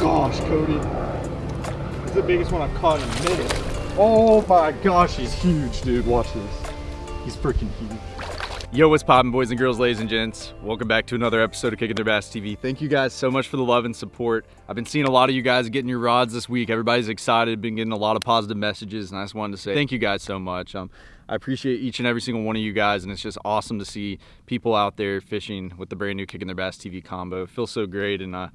Gosh, Cody. Is the biggest one I've caught in a minute. Oh my gosh, he's huge, dude. Watch this. He's freaking huge. Yo, what's poppin', boys and girls, ladies and gents? Welcome back to another episode of Kicking Their Bass TV. Thank you guys so much for the love and support. I've been seeing a lot of you guys getting your rods this week. Everybody's excited, been getting a lot of positive messages, and I just wanted to say thank you guys so much. Um, I appreciate each and every single one of you guys, and it's just awesome to see people out there fishing with the brand new Kicking Their Bass TV combo. It feels so great, and uh,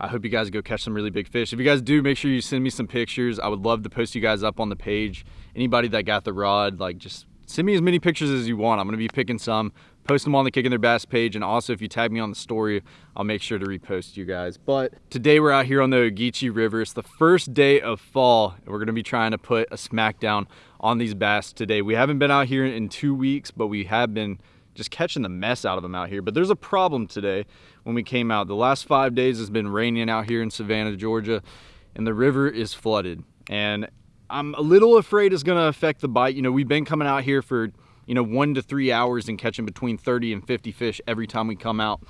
I hope you guys go catch some really big fish. If you guys do, make sure you send me some pictures. I would love to post you guys up on the page. Anybody that got the rod, like just send me as many pictures as you want. I'm gonna be picking some, post them on the Kicking Their Bass page, and also if you tag me on the story, I'll make sure to repost you guys. But today we're out here on the Ogeechee River. It's the first day of fall, and we're gonna be trying to put a smackdown on these bass today. We haven't been out here in two weeks, but we have been just catching the mess out of them out here. But there's a problem today when we came out. The last five days has been raining out here in Savannah, Georgia, and the river is flooded. And I'm a little afraid it's gonna affect the bite. You know, we've been coming out here for, you know, one to three hours and catching between 30 and 50 fish every time we come out.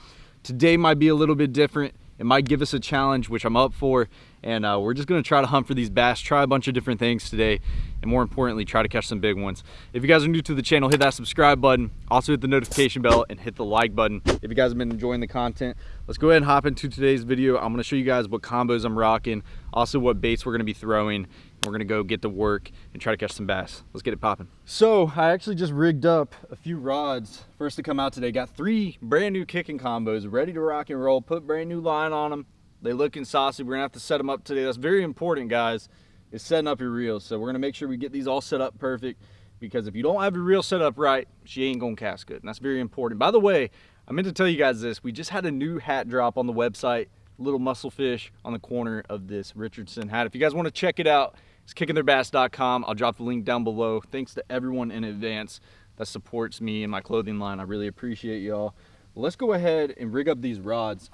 Today might be a little bit different. It might give us a challenge, which I'm up for. And uh, we're just gonna try to hunt for these bass, try a bunch of different things today, and more importantly, try to catch some big ones. If you guys are new to the channel, hit that subscribe button, also hit the notification bell and hit the like button. If you guys have been enjoying the content, let's go ahead and hop into today's video. I'm gonna show you guys what combos I'm rocking, also what baits we're gonna be throwing, we're gonna go get to work and try to catch some bass. Let's get it popping. So I actually just rigged up a few rods first to come out today. Got three brand new kicking combos ready to rock and roll. Put brand new line on them. They looking saucy. We're gonna have to set them up today. That's very important, guys, is setting up your reels. So we're gonna make sure we get these all set up perfect because if you don't have your reel set up right, she ain't gonna cast good. And that's very important. By the way, I meant to tell you guys this. We just had a new hat drop on the website little muscle fish on the corner of this Richardson hat. If you guys want to check it out, it's kickingtheirbass.com. I'll drop the link down below. Thanks to everyone in advance that supports me and my clothing line. I really appreciate y'all. Let's go ahead and rig up these rods.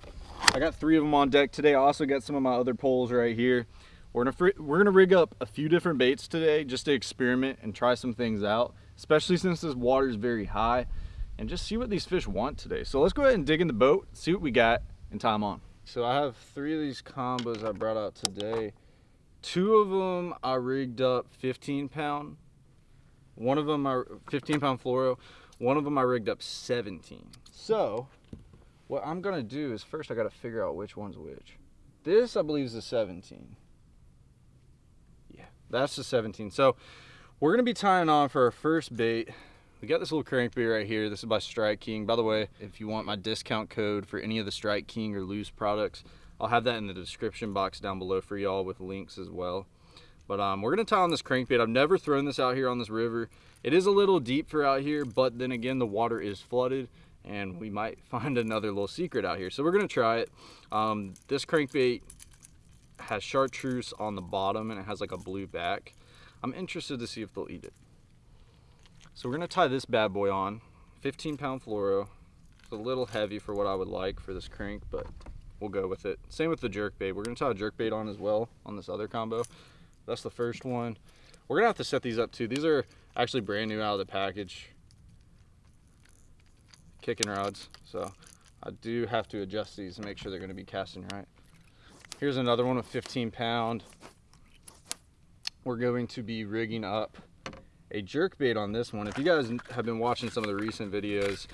I got three of them on deck today. I also got some of my other poles right here. We're gonna, we're gonna rig up a few different baits today just to experiment and try some things out, especially since this water is very high and just see what these fish want today. So let's go ahead and dig in the boat, see what we got, and time on. So I have three of these combos I brought out today. Two of them I rigged up 15 pound. One of them I 15 pound fluoro. One of them I rigged up 17. So what I'm gonna do is first I gotta figure out which one's which. This I believe is a 17. Yeah, that's the 17. So we're gonna be tying on for our first bait. We got this little crankbait right here. This is by Strike King. By the way, if you want my discount code for any of the Strike King or Lew's products, I'll have that in the description box down below for y'all with links as well. But um, we're gonna tie on this crankbait. I've never thrown this out here on this river. It is a little deep for out here, but then again, the water is flooded and we might find another little secret out here. So we're gonna try it. Um, this crankbait has chartreuse on the bottom and it has like a blue back. I'm interested to see if they'll eat it. So we're gonna tie this bad boy on, 15 pound fluoro. It's a little heavy for what I would like for this crank, but we'll go with it. Same with the jerk bait. We're gonna tie a jerk bait on as well on this other combo. That's the first one. We're gonna have to set these up too. These are actually brand new out of the package. Kicking rods. So I do have to adjust these to make sure they're gonna be casting right. Here's another one with 15 pound. We're going to be rigging up a jerk bait on this one. If you guys have been watching some of the recent videos,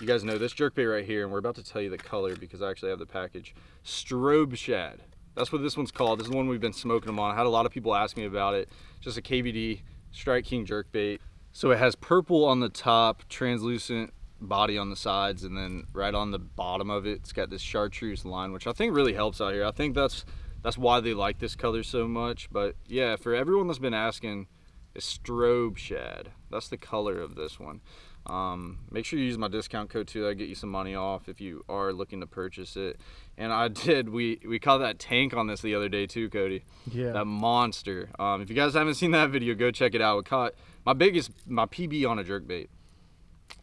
you guys know this jerk bait right here, and we're about to tell you the color because I actually have the package. Strobe shad. That's what this one's called. This is the one we've been smoking them on. I had a lot of people ask me about it. Just a KVD Strike King jerk bait. So it has purple on the top, translucent body on the sides, and then right on the bottom of it, it's got this chartreuse line, which I think really helps out here. I think that's that's why they like this color so much. But yeah, for everyone that's been asking, it's strobe shad. That's the color of this one. Um, make sure you use my discount code too. That'll get you some money off if you are looking to purchase it. And I did. We we caught that tank on this the other day too, Cody. Yeah. That monster. Um, if you guys haven't seen that video, go check it out. We caught my biggest my PB on a jerk bait.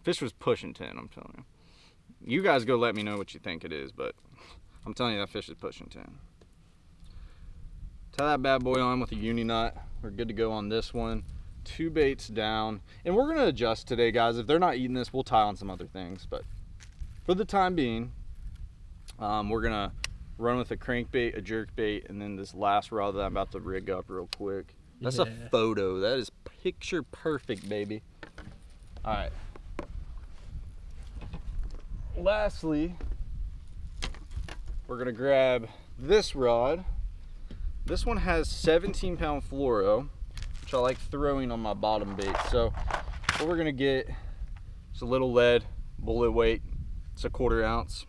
Fish was pushing ten. I'm telling you. You guys go let me know what you think it is, but I'm telling you that fish is pushing ten. Tie that bad boy on with a uni knot. We're good to go on this one two baits down and we're gonna adjust today guys if they're not eating this we'll tie on some other things but for the time being um, we're gonna run with a crankbait, a jerkbait, and then this last rod that I'm about to rig up real quick. That's Yeah. a photo. That is picture perfect, baby. All right. Lastly, we're gonna grab this rod. This one has 17 pound fluoro, which I like throwing on my bottom bait. So what we're gonna get is a little lead, bullet weight. It's a quarter ounce.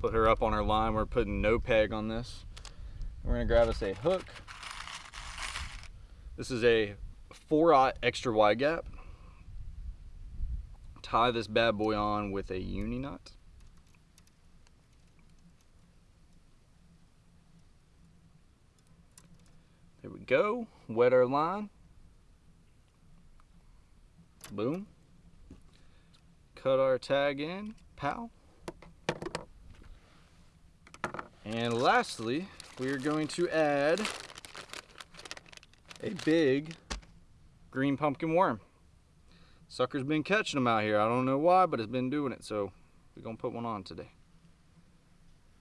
Put her up on her line. We're putting no peg on this. We're gonna grab us a hook. This is a four aught extra wide gap. Tie this bad boy on with a uni knot. Go. Wet our line. Boom. Cut our tag in. Pow. And lastly, we are going to add a big green pumpkin worm. Sucker's been catching them out here. I don't know why, but it's been doing it. So we're gonna put one on today.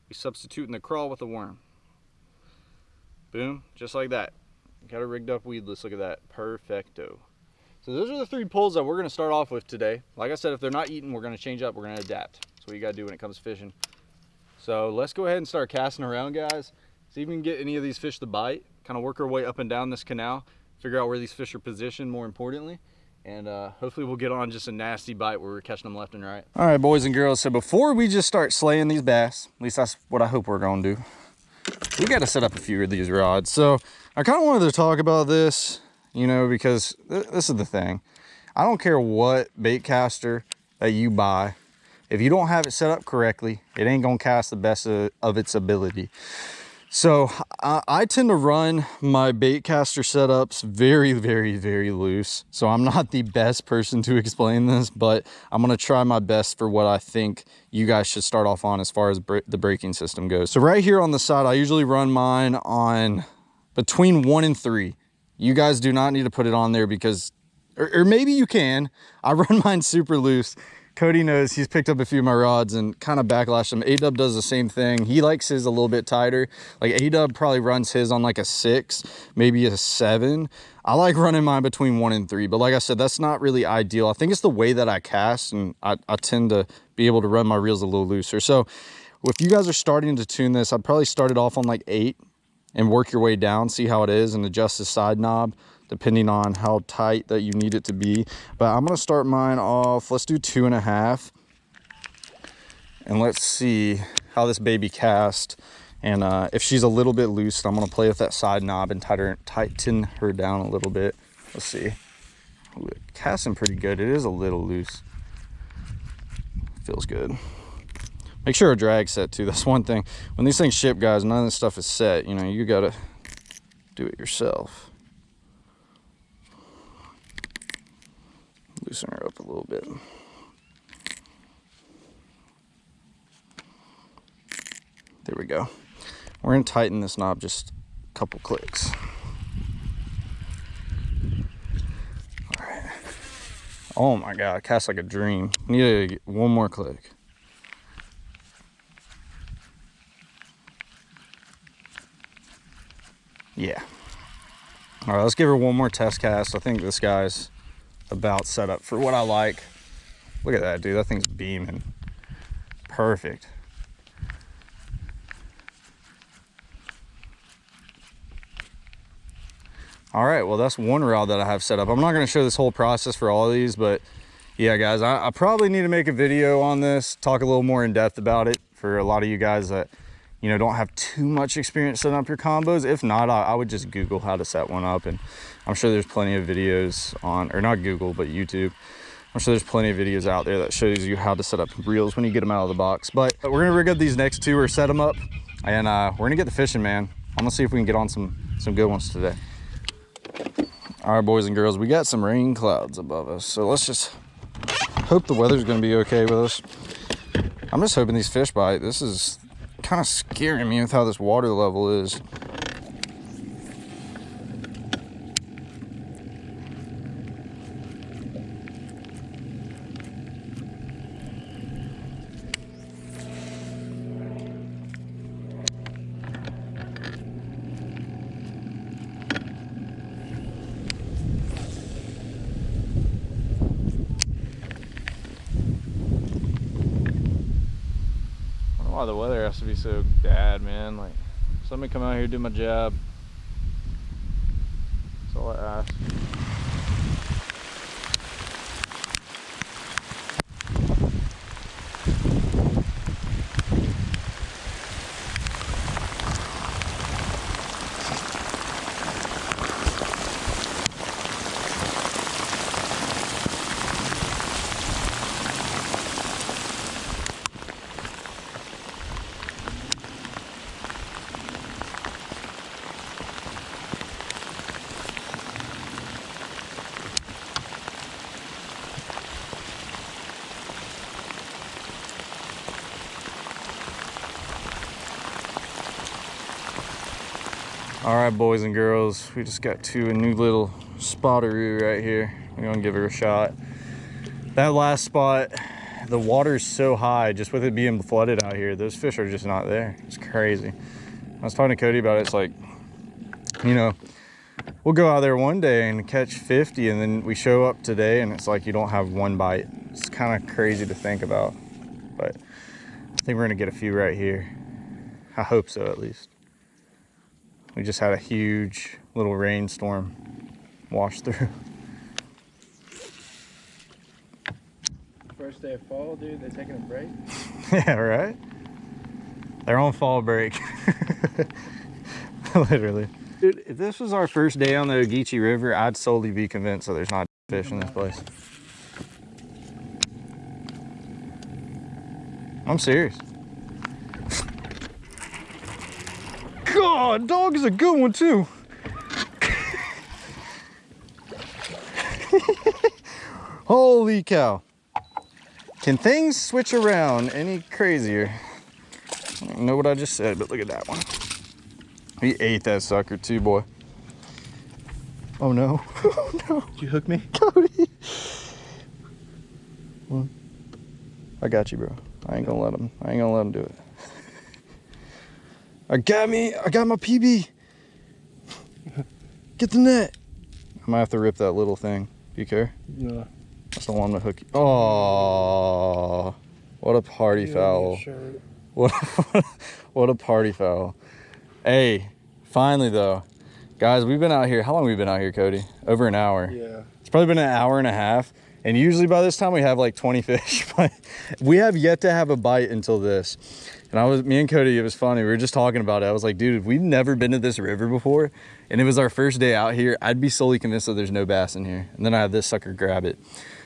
We're substituting the crawl with the worm. Boom, just like that. Got a rigged up weedless. Look at that, perfecto. So those are the three poles that we're gonna start off with today. Like I said, if they're not eating, we're gonna change up. We're gonna adapt. That's what you gotta do when it comes to fishing. So let's go ahead and start casting around, guys. See if we can get any of these fish to bite. Kind of work our way up and down this canal. Figure out where these fish are positioned, more importantly. And uh, hopefully we'll get on just a nasty bite where we're catching them left and right. All right, boys and girls. So before we just start slaying these bass, at least that's what I hope we're gonna do. We got to set up a few of these rods. So I kind of wanted to talk about this, you know, because th this is the thing. I don't care what bait caster that you buy. If you don't have it set up correctly, it ain't gonna cast the best of, of its ability. So I, I tend to run my bait caster setups very, very, very loose. So I'm not the best person to explain this, but I'm gonna try my best for what I think you guys should start off on as far as br the braking system goes. So right here on the side, I usually run mine on between one and three. You guys do not need to put it on there because, or, or maybe you can. I run mine super loose. Cody knows he's picked up a few of my rods and kind of backlashed them. A-Dub does the same thing. He likes his a little bit tighter. Like A-Dub probably runs his on like a six, maybe a seven. I like running mine between one and three, but like I said, that's not really ideal. I think it's the way that I cast and I, I tend to be able to run my reels a little looser. So if you guys are starting to tune this, I'd probably start it off on like eight and work your way down, see how it is and adjust the side knob depending on how tight that you need it to be. But I'm gonna start mine off, let's do two and a half. And let's see how this baby cast. And uh, if she's a little bit loose, I'm gonna play with that side knob and tighten her, tighten her down a little bit. Let's see. Ooh, casting pretty good. It is a little loose. Feels good. Make sure a drag set too. That's one thing. When these things ship, guys, none of this stuff is set. You know, you gotta do it yourself. Loosen her up a little bit. There we go. We're gonna tighten this knob just a couple clicks. Oh my God, cast like a dream. Need to get one more click. Yeah. All right, let's give her one more test cast. I think this guy's about set up for what I like. Look at that, dude. That thing's beaming. Perfect. All right, well, that's one rod that I have set up. I'm not going to show this whole process for all of these, but yeah, guys, I, I probably need to make a video on this, talk a little more in depth about it for a lot of you guys that you know, don't have too much experience setting up your combos. If not, I, I, would just Google how to set one up. And I'm sure there's plenty of videos on, or not Google, but YouTube. I'm sure there's plenty of videos out there that shows you how to set up reels when you get them out of the box. But we're gonna rig up these next two or set them up and uh, we're gonna get the fishing, man. I'm gonna see if we can get on some, some good ones today. All right, boys and girls, we got some rain clouds above us. So let's just hope the weather's gonna be okay with us. I'm just hoping these fish bite. This is kind of scaring me with how this water level is. Why the weather has to be so bad, man. Like, somebody come out here do my job. That's all I ask. All right, boys and girls, we just got to a new little spotteroo right here. We're gonna give it a shot. That last spot, the water's so high, just with it being flooded out here, those fish are just not there. It's crazy. I was talking to Cody about it, it's like, you know, we'll go out there one day and catch 50 and then we show up today and it's like you don't have one bite. It's kind of crazy to think about, but I think we're gonna get a few right here. I hope so at least. We just had a huge little rainstorm wash through. First day of fall, dude, they're taking a break? yeah, right? They're on fall break. Literally. Dude, if this was our first day on the Ogeechee River, I'd solely be convinced that there's not fish in this place. I'm serious. God, dog is a good one too. Holy cow. Can things switch around any crazier? I don't know what I just said, but look at that one. He ate that sucker too, boy. Oh no. Oh no. Did you hook me? Cody. Well, I got you, bro. I ain't gonna let him. I ain't gonna let him do it. I got me. I got my PB. Get the net. I might have to rip that little thing. Do you care? No. That's the one to hook you. Oh, what a party foul. What, what a party foul. Hey, finally though. Guys, we've been out here. How long have we been out here, Cody? Over an hour. Yeah. It's probably been an hour and a half. And usually by this time we have like 20 fish, but we have yet to have a bite until this. And I was, me and Cody, it was funny. We were just talking about it. I was like, dude, if we've never been to this river before and it was our first day out here, I'd be solely convinced that there's no bass in here. And then I have this sucker grab it.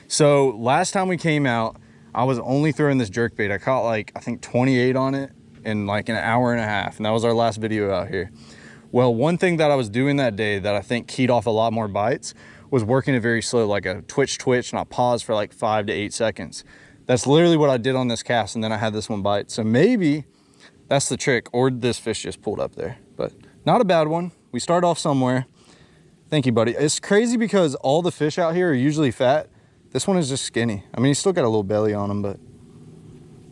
So last time we came out, I was only throwing this jerk bait. I caught like, I think 28 on it in like an hour and a half. And that was our last video out here. Well, one thing that I was doing that day that I think keyed off a lot more bites was working it very slow, like a twitch twitch, and I paused for like five to eight seconds. That's literally what I did on this cast, and then I had this one bite. So maybe that's the trick, or this fish just pulled up there, but not a bad one. We start off somewhere. Thank you, buddy. It's crazy because all the fish out here are usually fat. This one is just skinny. I mean, he's still got a little belly on him, but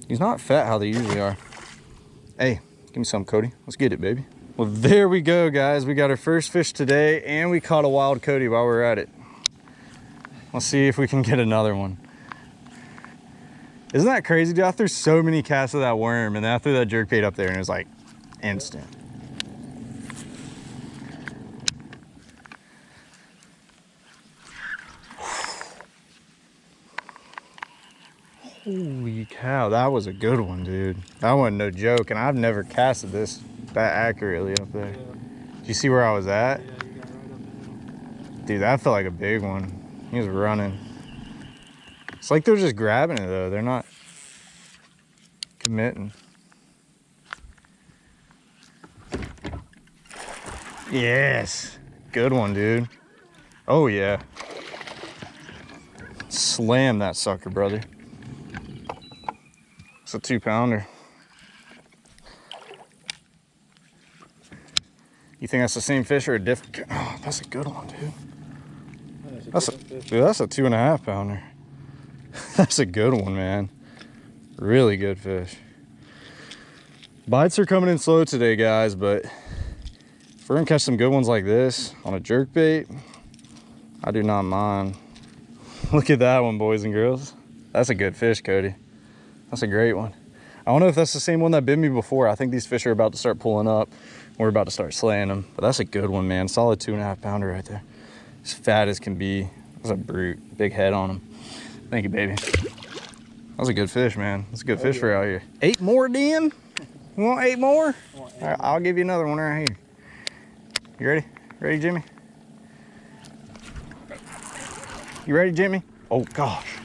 he's not fat how they usually are. Hey, give me some, Cody. Let's get it, baby. Well, there we go, guys. We got our first fish today, and we caught a wild Cody while we are at it. Let's see if we can get another one. Isn't that crazy, dude? I threw so many casts of that worm, and then I threw that jerk bait up there, and it was like instant. Holy cow, that was a good one, dude. That wasn't no joke, and I've never casted this that accurately up there. Yeah. Do you see where I was at? Yeah, right dude, that felt like a big one. He was running. It's like they're just grabbing it though. They're not committing. Yes. Good one, dude. Oh, yeah. Slam that sucker, brother. It's a two pounder. You think that's the same fish or a different? Oh, that's a good one, dude. That's a, dude, that's a two and a half pounder. that's a good one, man. Really good fish. Bites are coming in slow today, guys, but if we're gonna catch some good ones like this on a jerk bait, I do not mind. Look at that one, boys and girls. That's a good fish, Cody. That's a great one. I don't know if that's the same one that bit me before. I think these fish are about to start pulling up. We're about to start slaying them. But that's a good one, man. Solid two and a half pounder right there. As fat as can be. That's a brute. Big head on him. Thank you, baby. That was a good fish, man. That's a good fish for out here. Eight more, Dan? You want eight more? All right, I'll give you another one right here. You ready? Ready, Jimmy? You ready, Jimmy? Oh, gosh.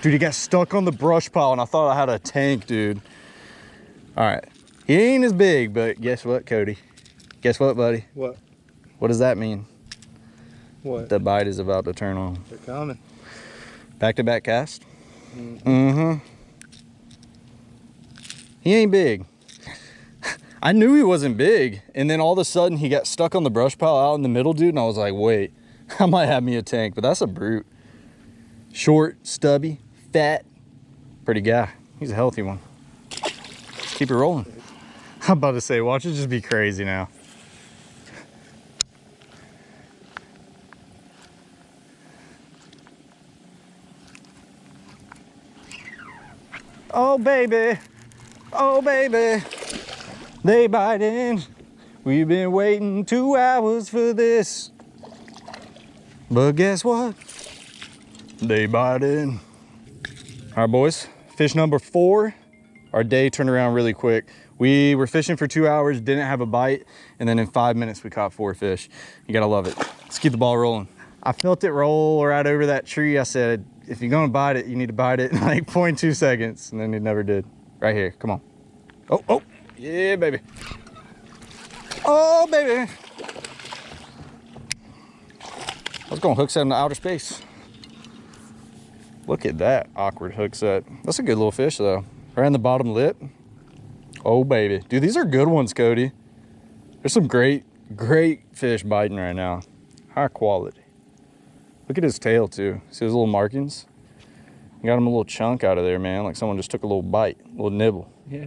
Dude, he got stuck on the brush pile and I thought I had a tank, dude. All right. He ain't as big, but guess what, Cody? Guess what, buddy? What? What does that mean? What? The bite is about to turn on. They're coming. Back-to-back cast? Mm. Mm-hmm. He ain't big. I knew he wasn't big. And then all of a sudden he got stuck on the brush pile out in the middle, dude. And I was like, wait, I might have me a tank, but that's a brute. Short, stubby, fat, pretty guy. He's a healthy one. Keep it rolling. I'm about to say, watch it just be crazy now. Oh, baby. Oh, baby. They biting. We've been waiting two hours for this. But guess what? They biting. All right, boys. Fish number four. Our day turned around really quick. We were fishing for two hours, didn't have a bite, and then in five minutes we caught four fish. You gotta love it. Let's keep the ball rolling. I felt it roll right over that tree. I said, if you're gonna bite it, you need to bite it in like 0.2 seconds. And then it never did. Right here, come on. Oh, oh, yeah, baby. Oh, baby. I was gonna hook set in the outer space. Look at that awkward hook set. That's a good little fish though. Right in the bottom lip. Oh baby. Dude, these are good ones, Cody. There's some great, great fish biting right now. High quality. Look at his tail too. See those little markings? You got him a little chunk out of there, man. Like someone just took a little bite, a little nibble. Yeah.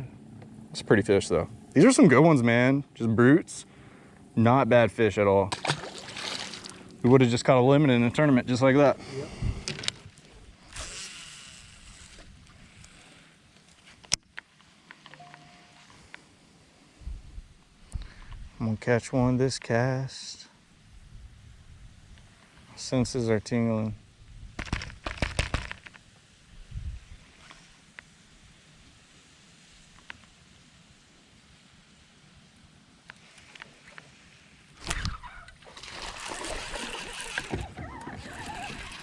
It's a pretty fish though. These are some good ones, man. Just brutes. Not bad fish at all. We would have just caught a limit in a tournament just like that. Yep. I'm gonna catch one this cast. Senses are tingling.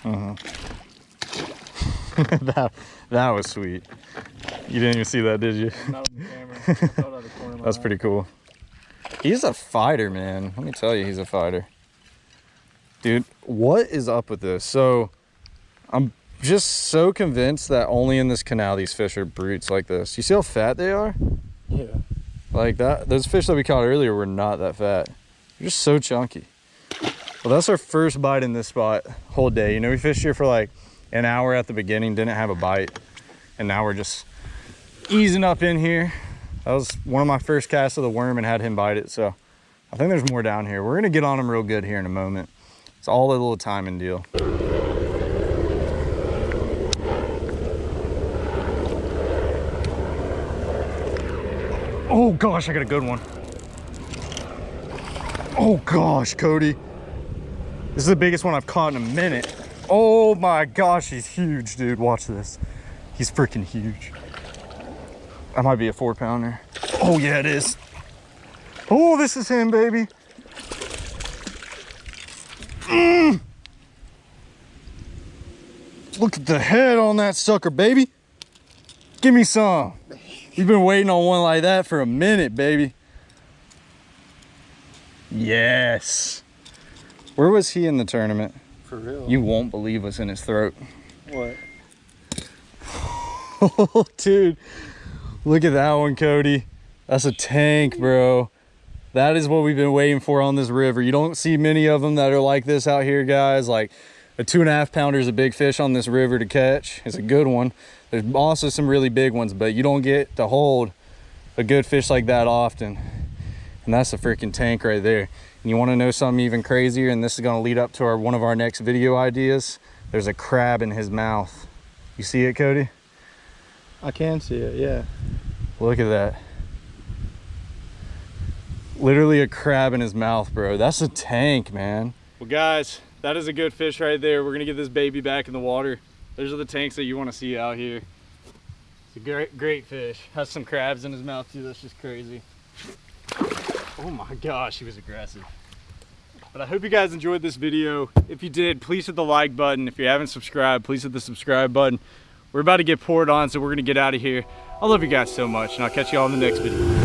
Uh-huh. that that was sweet. You didn't even see that, did you? Not on the camera. I felt out of the corner of my That's pretty cool. He's a fighter, man. Let me tell you, he's a fighter. Dude, what is up with this? So, I'm just so convinced that only in this canal these fish are brutes like this. You see how fat they are? Yeah. Like that, those fish that we caught earlier were not that fat. They're just so chunky. Well, that's our first bite in this spot whole day. You know, we fished here for like an hour at the beginning, didn't have a bite. And now we're just easing up in here. That was one of my first casts of the worm and had him bite it. So I think there's more down here. We're gonna get on him real good here in a moment. It's all a little timing deal. Oh gosh, I got a good one. Oh gosh, Cody. This is the biggest one I've caught in a minute. Oh my gosh, he's huge, dude. Watch this. He's freaking huge. That might be a four pounder. Oh yeah, it is. Oh, this is him, baby. Mm. Look at the head on that sucker, baby. Give me some. We've been waiting on one like that for a minute, baby. Yes. Where was he in the tournament? For real. You won't believe what's in his throat. What? Oh, dude. Look at that one, Cody. That's a tank, bro. That is what we've been waiting for on this river. You don't see many of them that are like this out here, guys. Like a two and a half pounder is a big fish on this river to catch. It's a good one. There's also some really big ones, but you don't get to hold a good fish like that often. And that's a freaking tank right there. And you want to know something even crazier? And this is going to lead up to our one of our next video ideas. There's a crab in his mouth. You see it, Cody? I can see it, yeah. Look at that. Literally a crab in his mouth, bro. That's a tank, man. Well, guys, that is a good fish right there. We're gonna get this baby back in the water. Those are the tanks that you wanna see out here. It's a great, great fish. Has some crabs in his mouth too. That's just crazy. Oh my gosh, he was aggressive. But I hope you guys enjoyed this video. If you did, please hit the like button. If you haven't subscribed, please hit the subscribe button. We're about to get poured on, so we're gonna get out of here. I love you guys so much, and I'll catch you all in the next video.